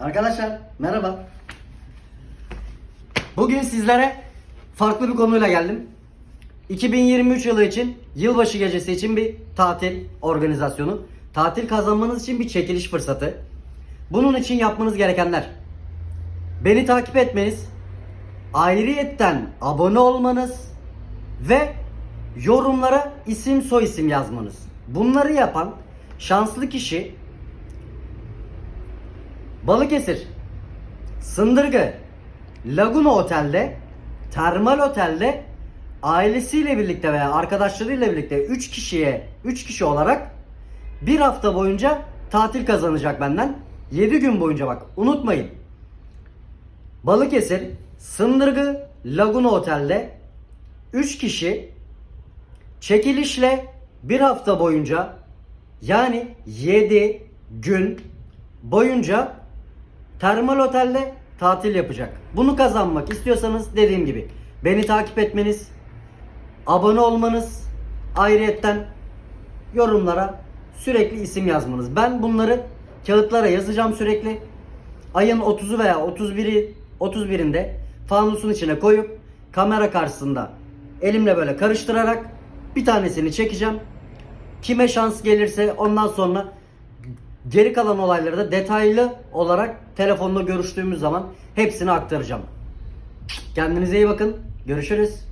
Arkadaşlar merhaba. Bugün sizlere farklı bir konuyla geldim. 2023 yılı için yılbaşı gecesi için bir tatil organizasyonu. Tatil kazanmanız için bir çekiliş fırsatı. Bunun için yapmanız gerekenler. Beni takip etmeniz, ayrıyetten abone olmanız ve yorumlara isim soy isim yazmanız. Bunları yapan şanslı kişi Balıkesir, Sındırgı, Laguna Otel'de, Termal Otel'de ailesiyle birlikte veya arkadaşlarıyla birlikte 3 kişiye 3 kişi olarak bir hafta boyunca tatil kazanacak benden. 7 gün boyunca bak unutmayın. Balıkesir, Sındırgı, Laguna Otel'de 3 kişi çekilişle bir hafta boyunca yani 7 gün boyunca termal otelde tatil yapacak. Bunu kazanmak istiyorsanız dediğim gibi beni takip etmeniz, abone olmanız, ayrıyetten yorumlara sürekli isim yazmanız. Ben bunları kağıtlara yazacağım sürekli. Ayın 30'u veya 31'i 31'inde fanusun içine koyup kamera karşısında elimle böyle karıştırarak bir tanesini çekeceğim. Kime şans gelirse ondan sonra geri kalan olayları da detaylı olarak telefonla görüştüğümüz zaman hepsini aktaracağım. Kendinize iyi bakın. Görüşürüz.